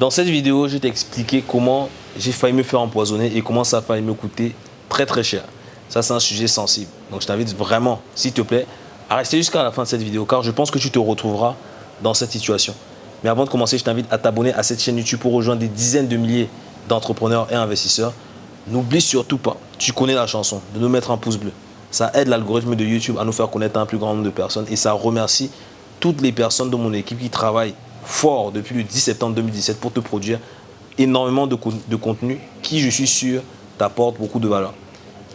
Dans cette vidéo, je vais t'expliquer comment j'ai failli me faire empoisonner et comment ça a failli me coûter très très cher. Ça, c'est un sujet sensible. Donc, je t'invite vraiment, s'il te plaît, à rester jusqu'à la fin de cette vidéo car je pense que tu te retrouveras dans cette situation. Mais avant de commencer, je t'invite à t'abonner à cette chaîne YouTube pour rejoindre des dizaines de milliers d'entrepreneurs et investisseurs. N'oublie surtout pas, tu connais la chanson, de nous mettre un pouce bleu. Ça aide l'algorithme de YouTube à nous faire connaître un plus grand nombre de personnes et ça remercie toutes les personnes de mon équipe qui travaillent fort depuis le 10 septembre 2017 pour te produire énormément de, de contenu qui, je suis sûr, t'apporte beaucoup de valeur.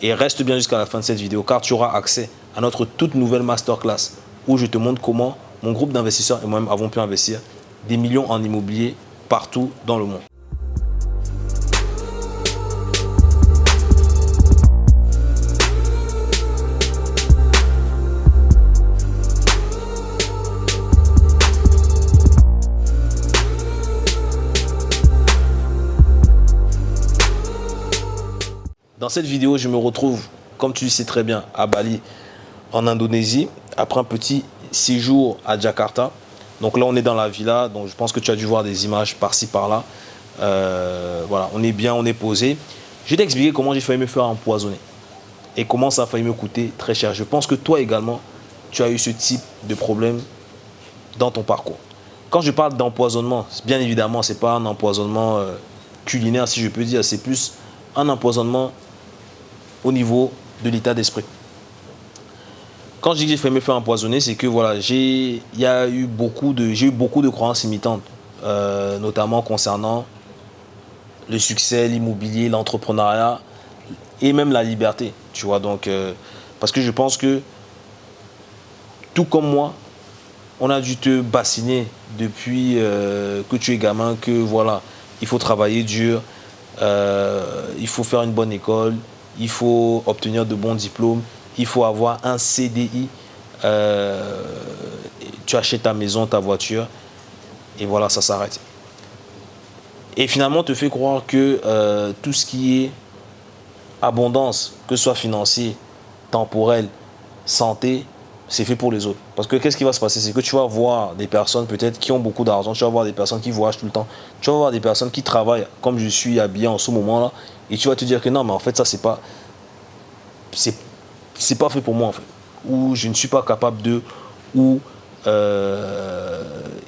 Et reste bien jusqu'à la fin de cette vidéo car tu auras accès à notre toute nouvelle masterclass où je te montre comment mon groupe d'investisseurs et moi-même avons pu investir des millions en immobilier partout dans le monde. Dans cette vidéo, je me retrouve, comme tu le sais très bien, à Bali, en Indonésie, après un petit séjour à Jakarta. Donc là, on est dans la villa, donc je pense que tu as dû voir des images par-ci, par-là. Euh, voilà, on est bien, on est posé. Je vais t'expliquer comment j'ai failli me faire empoisonner et comment ça a failli me coûter très cher. Je pense que toi également, tu as eu ce type de problème dans ton parcours. Quand je parle d'empoisonnement, bien évidemment, ce n'est pas un empoisonnement euh, culinaire, si je peux dire, c'est plus un empoisonnement au niveau de l'état d'esprit. Quand je dis que j'ai fait me faire empoisonner, c'est que voilà, j'ai eu beaucoup de eu beaucoup de croyances imitantes, euh, notamment concernant le succès, l'immobilier, l'entrepreneuriat et même la liberté. Tu vois, donc euh, parce que je pense que tout comme moi, on a dû te bassiner depuis euh, que tu es gamin, que voilà, il faut travailler dur, il faut faire une bonne école, il faut obtenir de bons diplômes, il faut avoir un CDI, euh, tu achètes ta maison, ta voiture, et voilà, ça s'arrête. Et finalement, on te fait croire que euh, tout ce qui est abondance, que ce soit financier, temporel, santé, c'est fait pour les autres. Parce que qu'est-ce qui va se passer? C'est que tu vas voir des personnes peut-être qui ont beaucoup d'argent, tu vas voir des personnes qui voyagent tout le temps, tu vas voir des personnes qui travaillent comme je suis habillé en ce moment-là, et tu vas te dire que non, mais en fait, ça, c'est pas. C'est pas fait pour moi, en fait. Ou je ne suis pas capable de. Ou euh,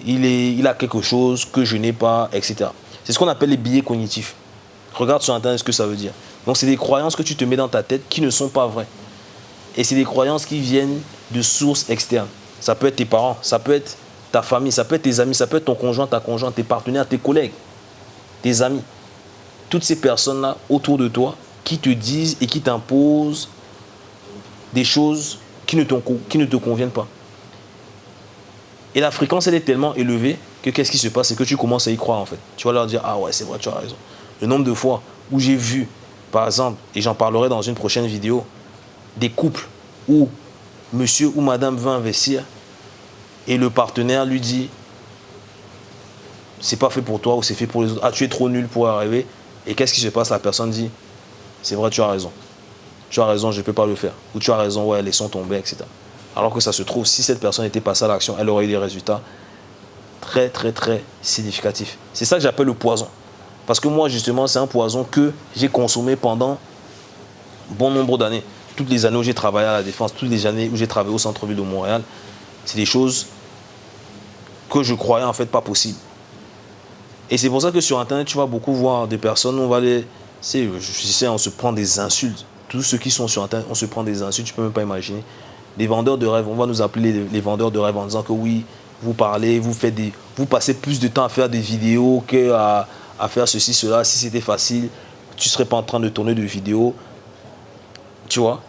il, est, il a quelque chose que je n'ai pas, etc. C'est ce qu'on appelle les billets cognitifs. Regarde sur Internet ce que ça veut dire. Donc, c'est des croyances que tu te mets dans ta tête qui ne sont pas vraies. Et c'est des croyances qui viennent de sources externes. Ça peut être tes parents, ça peut être ta famille, ça peut être tes amis, ça peut être ton conjoint, ta conjointe, tes partenaires, tes collègues, tes amis toutes ces personnes-là autour de toi qui te disent et qui t'imposent des choses qui ne, te conviennent pas. Et la fréquence, elle est tellement élevée que qu'est-ce qui se passe? C'est que tu commences à y croire en fait. Tu vas leur dire, ah ouais, c'est vrai, tu as raison. Le nombre de fois où j'ai vu, par exemple, et j'en parlerai dans une prochaine vidéo, des couples où monsieur ou madame veut investir et le partenaire lui dit, c'est pas fait pour toi ou c'est fait pour les autres. Ah, tu es trop nul pour arriver. Et qu'est-ce qui se passe? La personne dit, c'est vrai, tu as raison. Tu as raison, je ne peux pas le faire. Ou tu as raison, ouais, laissons tomber, etc. Alors que ça se trouve, si cette personne était passée à l'action, elle aurait eu des résultats très, très, très significatifs. C'est ça que j'appelle le poison. Parce que moi, justement, c'est un poison que j'ai consommé pendant bon nombre d'années. Toutes les années où j'ai travaillé à la Défense, toutes les années où j'ai travaillé au centre-ville de Montréal, c'est des choses que je croyais en fait pas possibles. Et c'est pour ça que sur Internet, tu vas beaucoup voir des personnes, on va les... Je sais, on se prend des insultes. Tous ceux qui sont sur Internet, on se prend des insultes, tu peux même pas imaginer. Des vendeurs de rêves, on va nous appeler les, vendeurs de rêves en disant que oui, vous parlez, vous faites. Vous passez plus de temps à faire des vidéos qu'à à faire ceci, cela. Si c'était facile, tu serais pas en train de tourner de vidéos. Tu vois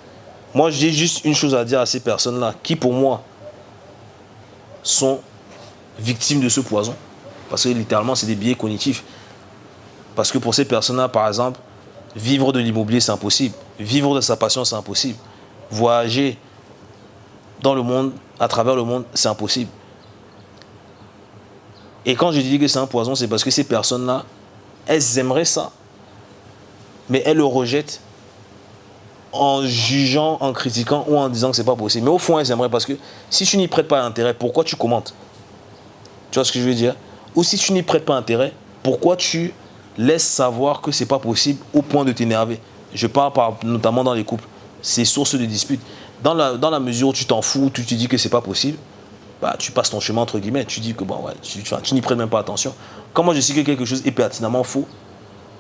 Moi, j'ai juste une chose à dire à ces personnes-là, qui pour moi sont victimes de ce poison. Parce que littéralement, c'est des biais cognitifs. Parce que pour ces personnes-là, par exemple, vivre de l'immobilier, c'est impossible. Vivre de sa passion, c'est impossible. Voyager dans le monde, à travers le monde, c'est impossible. Et quand je dis que c'est un poison, c'est parce que ces personnes-là, elles aimeraient ça. Mais elles le rejettent en jugeant, en critiquant ou en disant que c'est pas possible. Mais au fond, elles aimeraient parce que si tu n'y prêtes pas intérêt, pourquoi tu commentes? Tu vois ce que je veux dire? Ou si tu n'y prêtes pas intérêt, Pourquoi tu laisses savoir que c'est pas possible au point de t'énerver? Je parle notamment dans les couples. C'est source de dispute. Dans la, dans la mesure où tu t'en fous, tu te dis que c'est pas possible, bah, tu passes ton chemin entre guillemets. Tu dis que bon, tu, tu n'y prêtes même pas attention. Moi je sais que quelque chose est pertinemment faux,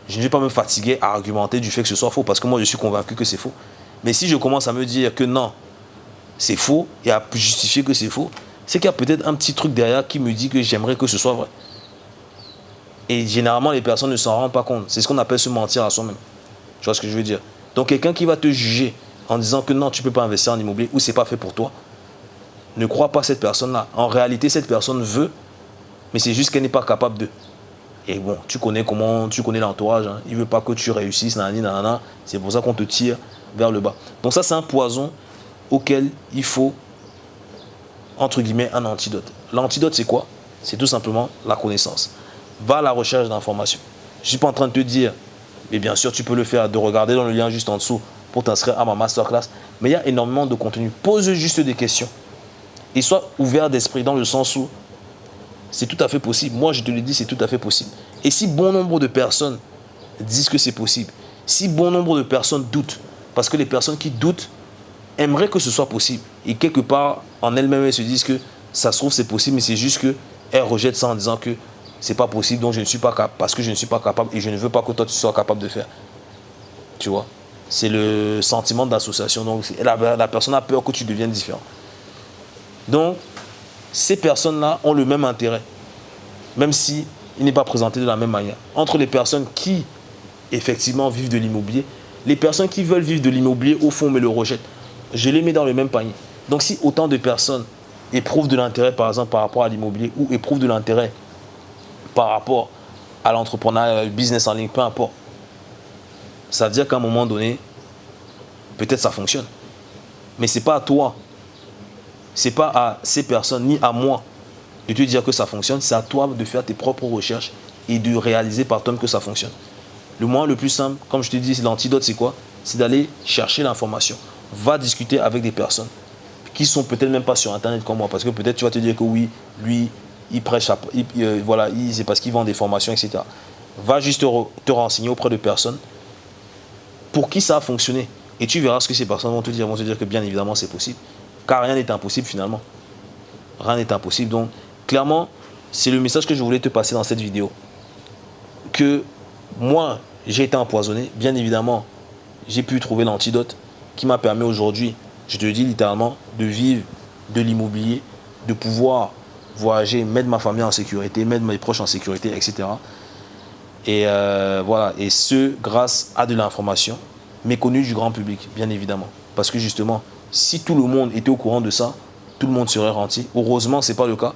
je ne vais pas me fatiguer à argumenter du fait que ce soit faux parce que moi je suis convaincu que c'est faux. Mais si je commence à me dire que non, c'est faux et à justifier que c'est faux, c'est qu'il y a peut-être un petit truc derrière qui me dit que j'aimerais que ce soit vrai. Et généralement, les personnes ne s'en rendent pas compte. C'est ce qu'on appelle se mentir à soi-même. Tu vois ce que je veux dire? Donc, quelqu'un qui va te juger en disant que non, tu ne peux pas investir en immobilier ou c'est pas fait pour toi, ne crois pas cette personne-là. En réalité, cette personne veut, mais c'est juste qu'elle n'est pas capable de. Et bon, tu connais comment, tu connais l'entourage. Hein. Il ne veut pas que tu réussisses, C'est pour ça qu'on te tire vers le bas. Donc ça, c'est un poison auquel il faut, entre guillemets, un antidote. L'antidote, c'est quoi? C'est tout simplement la connaissance. Va à la recherche d'informations. Je ne suis pas en train de te dire, mais bien sûr, tu peux le faire, de regarder dans le lien juste en dessous pour t'inscrire à ma masterclass. Mais il y a énormément de contenu. Pose juste des questions. Et sois ouvert d'esprit dans le sens où c'est tout à fait possible. Moi, je te le dis, c'est tout à fait possible. Et si bon nombre de personnes disent que c'est possible, si bon nombre de personnes doutent, parce que les personnes qui doutent aimeraient que ce soit possible, et quelque part, en elles-mêmes, elles se disent que ça se trouve, c'est possible, mais c'est juste qu'elles rejettent ça en disant que c'est pas possible, donc je ne suis pas capable, parce que je ne suis pas capable, et je ne veux pas que toi, tu sois capable de faire. Tu vois? C'est le sentiment d'association. Donc, la, la personne a peur que tu deviennes différent. Donc, ces personnes-là ont le même intérêt, même si il n'est pas présenté de la même manière. Entre les personnes qui, effectivement, vivent de l'immobilier, les personnes qui veulent vivre de l'immobilier, au fond, mais le rejettent. Je les mets dans le même panier. Donc, si autant de personnes éprouvent de l'intérêt, par exemple, par rapport à l'immobilier, ou éprouvent de l'intérêt par rapport à l'entrepreneuriat, business en ligne, peu importe, ça veut dire qu'à un moment donné, peut-être ça fonctionne. Mais ce n'est pas à toi ce n'est pas à ces personnes ni à moi de te dire que ça fonctionne, c'est à toi de faire tes propres recherches et de réaliser par toi que ça fonctionne. Le moyen le plus simple, comme je te dis, l'antidote, c'est quoi? C'est d'aller chercher l'information. Va discuter avec des personnes qui sont peut-être même pas sur Internet comme moi, parce que peut-être tu vas te dire que oui, lui, il prêche, euh, voilà, c'est parce qu'il vend des formations, etc. Va juste te, renseigner auprès de personnes pour qui ça a fonctionné. Et tu verras ce que ces personnes vont te dire. Vont te dire que bien évidemment, c'est possible. Rien n'est impossible finalement. Rien n'est impossible. Donc, clairement, c'est le message que je voulais te passer dans cette vidéo. Que moi, j'ai été empoisonné. Bien évidemment, j'ai pu trouver l'antidote qui m'a permis aujourd'hui, je te le dis littéralement, de vivre de l'immobilier, de pouvoir voyager, mettre ma famille en sécurité, mettre mes proches en sécurité, etc. Et euh, voilà, et ce, grâce à de l'information méconnue du grand public, bien évidemment. Parce que justement, si tout le monde était au courant de ça, tout le monde serait rentier. Heureusement, ce n'est pas le cas.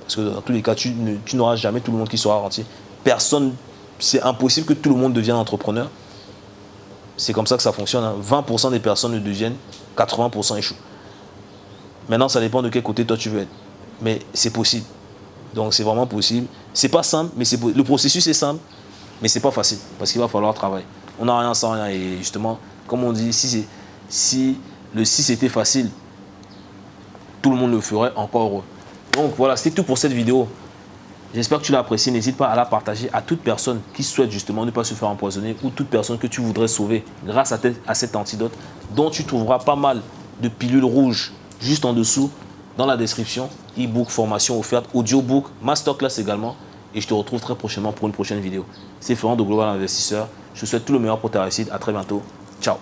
Parce que dans tous les cas, tu, n'auras jamais tout le monde qui sera rentier. Personne, c'est impossible que tout le monde devienne entrepreneur. C'est comme ça que ça fonctionne. 20% hein. des personnes ne deviennent, 80% échouent. Maintenant, ça dépend de quel côté toi tu veux être. Mais c'est possible. Donc c'est vraiment possible. C'est pas simple, mais le processus est simple, mais c'est pas facile parce qu'il va falloir travailler. On n'a rien sans rien et justement, comme on dit, si, si le si c'était facile, tout le monde le ferait encore heureux. Donc voilà, c'est tout pour cette vidéo. J'espère que tu l'as apprécié. N'hésite pas à la partager à toute personne qui souhaite justement ne pas se faire empoisonner ou toute personne que tu voudrais sauver grâce à, à cet antidote dont tu trouveras pas mal de pilules rouges juste en dessous dans la description. E-book, formation offerte, audiobook, masterclass également. Et je te retrouve très prochainement pour une prochaine vidéo. C'est Florent de Global Investisseur. Je te souhaite tout le meilleur pour ta réussite. À très bientôt. Ciao